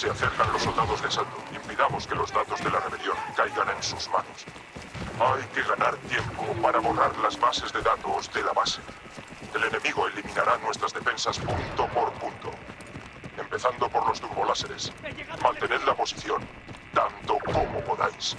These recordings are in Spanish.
Se acercan los soldados de asalto. Impidamos que los datos de la rebelión caigan en sus manos. Hay que ganar tiempo para borrar las bases de datos de la base. El enemigo eliminará nuestras defensas punto por punto. Empezando por los turboláseres. Mantened la posición, tanto como podáis.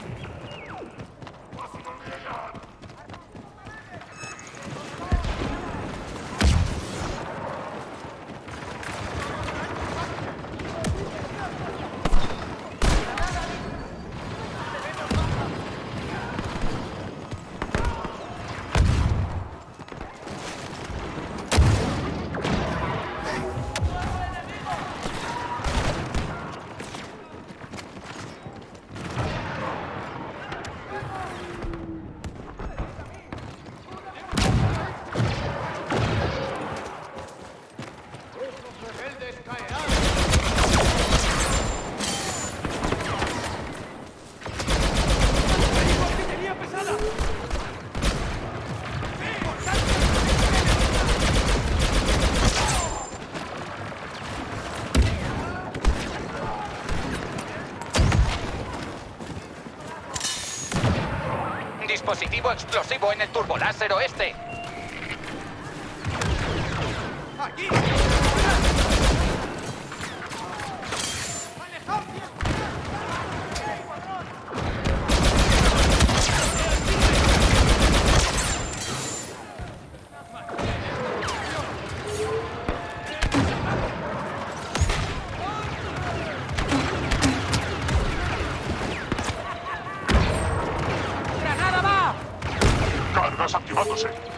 Dispositivo explosivo en el turboláser oeste. Cargas Watch it.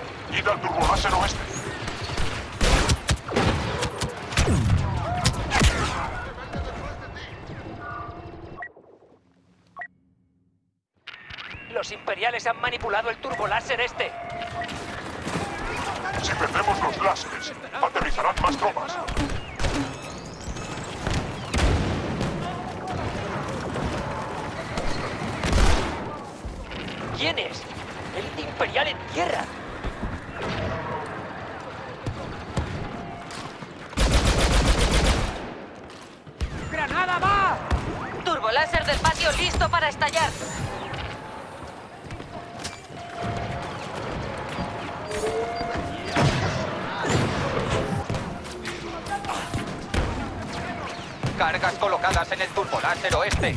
Cargas colocadas en el turboláser oeste.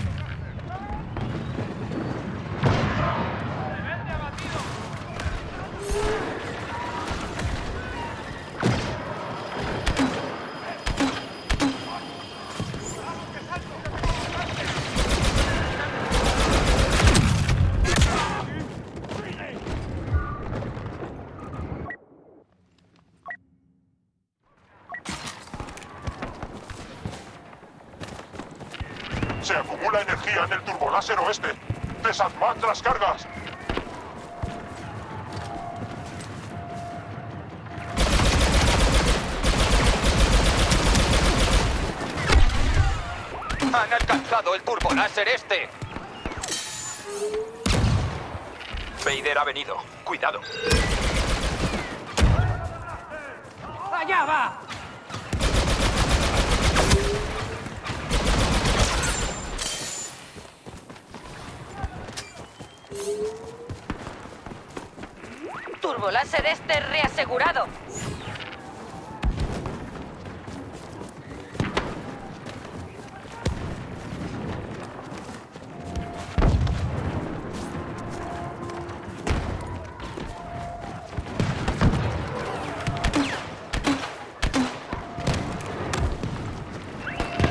Se el turboláser oeste. Desarmad las cargas. Han alcanzado el turboláser este. Vader ha venido. Cuidado. ¡Allá va! Turboláser este reasegurado.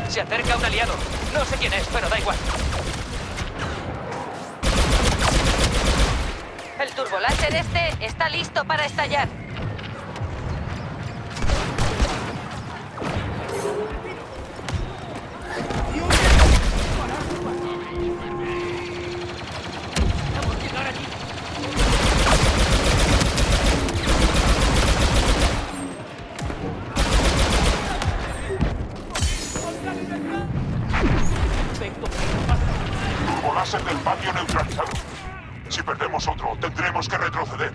Se acerca un aliado. No sé quién es, pero da igual. Turboláser este está listo para estallar. Del patio neutralizado. Si perdemos otro, tendremos que retroceder.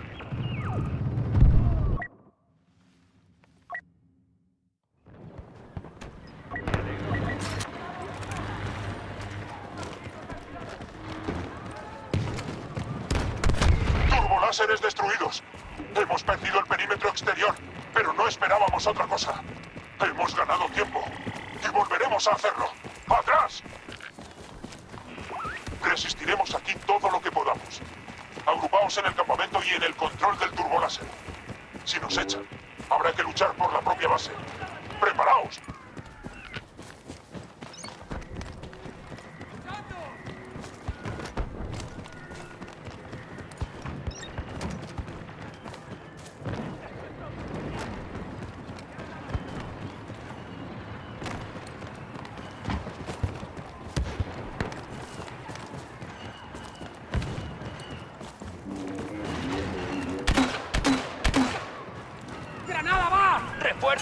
Turboláseres destruidos. Hemos perdido el perímetro exterior, pero no esperábamos otra cosa. Hemos ganado tiempo y volveremos a hacerlo. ¡Atrás! Resistiremos aquí todo lo que podamos. Agrupaos en el campamento y en el control del turboláser. Si nos echan, habrá que luchar por la propia base. ¡Preparaos!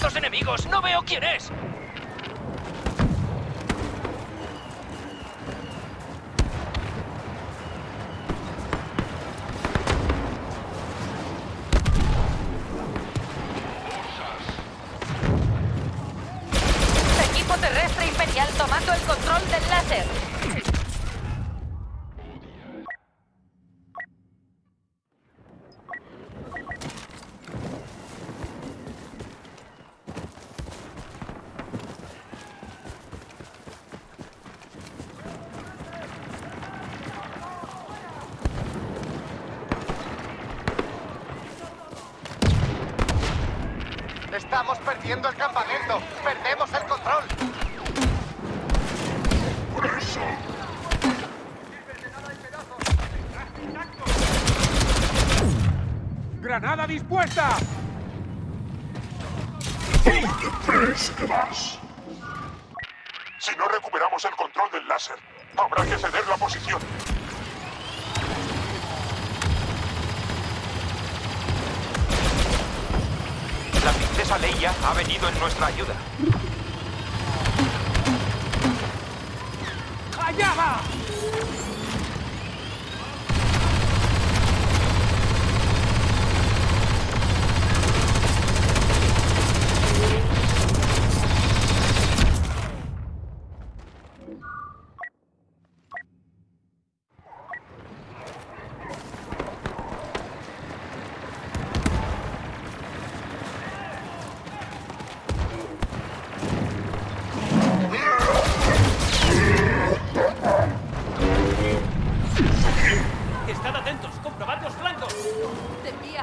¡Refuerzos enemigos! ¡No veo quién es! Equipo terrestre imperial tomando el control del láser. Estamos perdiendo el campamento. Perdemos el control. ¡Granada dispuesta! Si no recuperamos el control del láser, habrá que ceder la posición. Princesa Leia ha venido en nuestra ayuda. ¡Allá!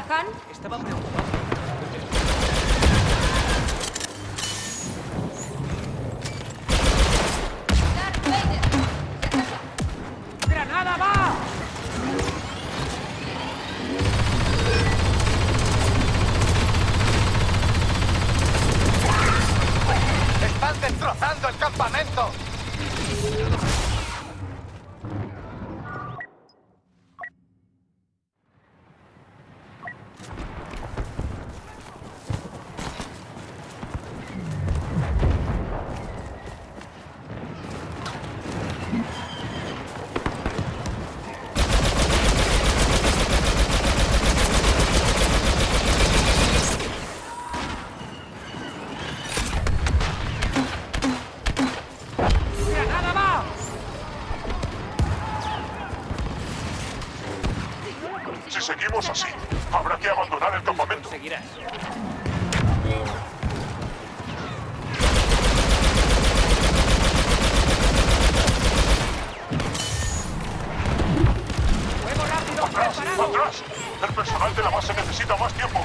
Khan? Estaba preocupado. Seguimos así, habrá que abandonar el campamento. Seguirás. ¡Atrás! ¡Atrás! El personal de la base necesita más tiempo.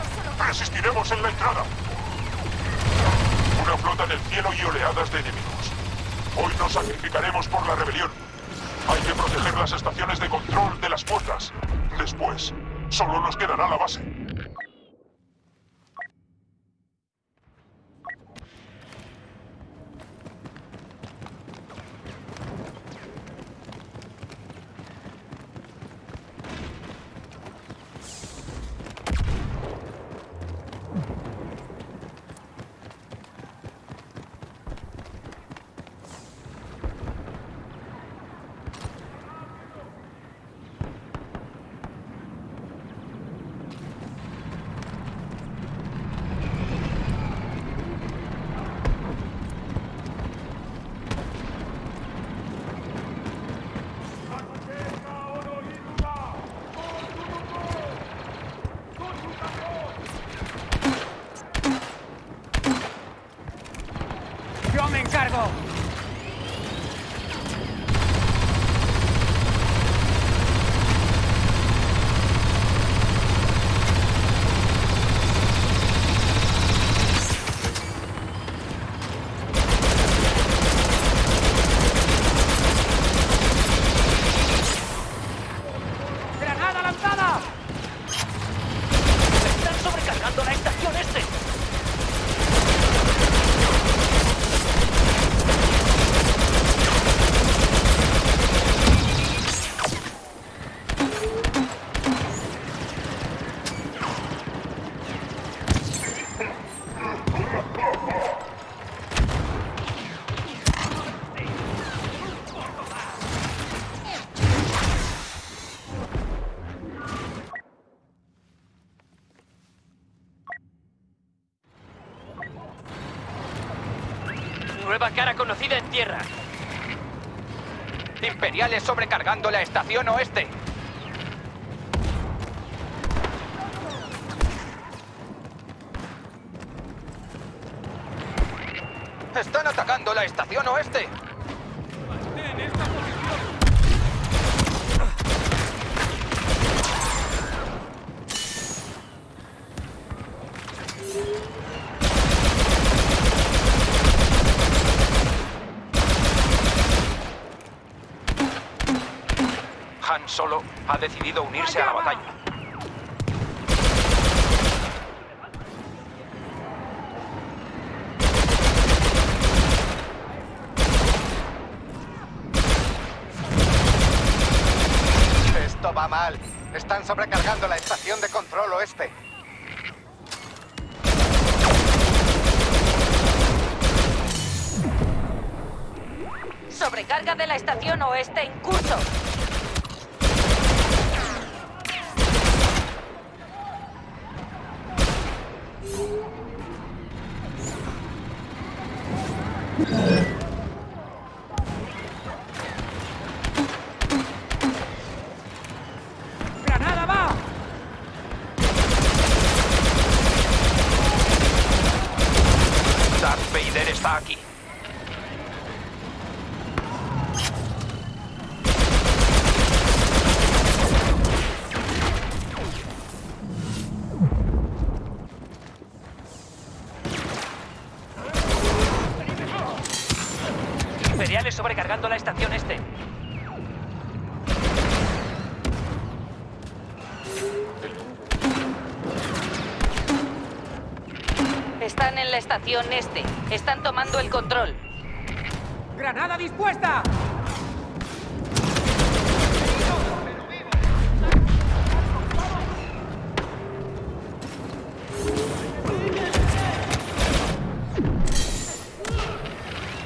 Resistiremos en la entrada. Una flota en el cielo y oleadas de enemigos. Hoy nos sacrificaremos por la rebelión. Hay que proteger las estaciones de control de las puertas. Después, solo nos quedará la base. Cara conocida en tierra. Imperiales sobrecargando la estación oeste. Están atacando la estación oeste. Han Solo ha decidido unirse a la batalla. Esto va mal. Están sobrecargando la estación de control oeste. Sobrecarga de la estación oeste en curso. ¡Granada va! Vader está aquí. Están en la estación este. Están tomando el control. ¡Granada dispuesta!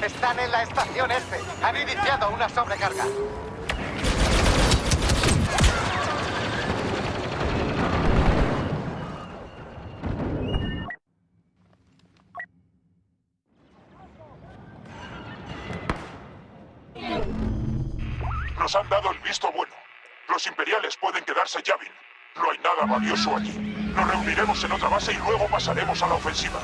Están en la estación este. Han iniciado una sobrecarga. Han dado el visto bueno. Los imperiales pueden quedarse Yavin. No hay nada valioso allí. Nos reuniremos en otra base y luego pasaremos a la ofensiva.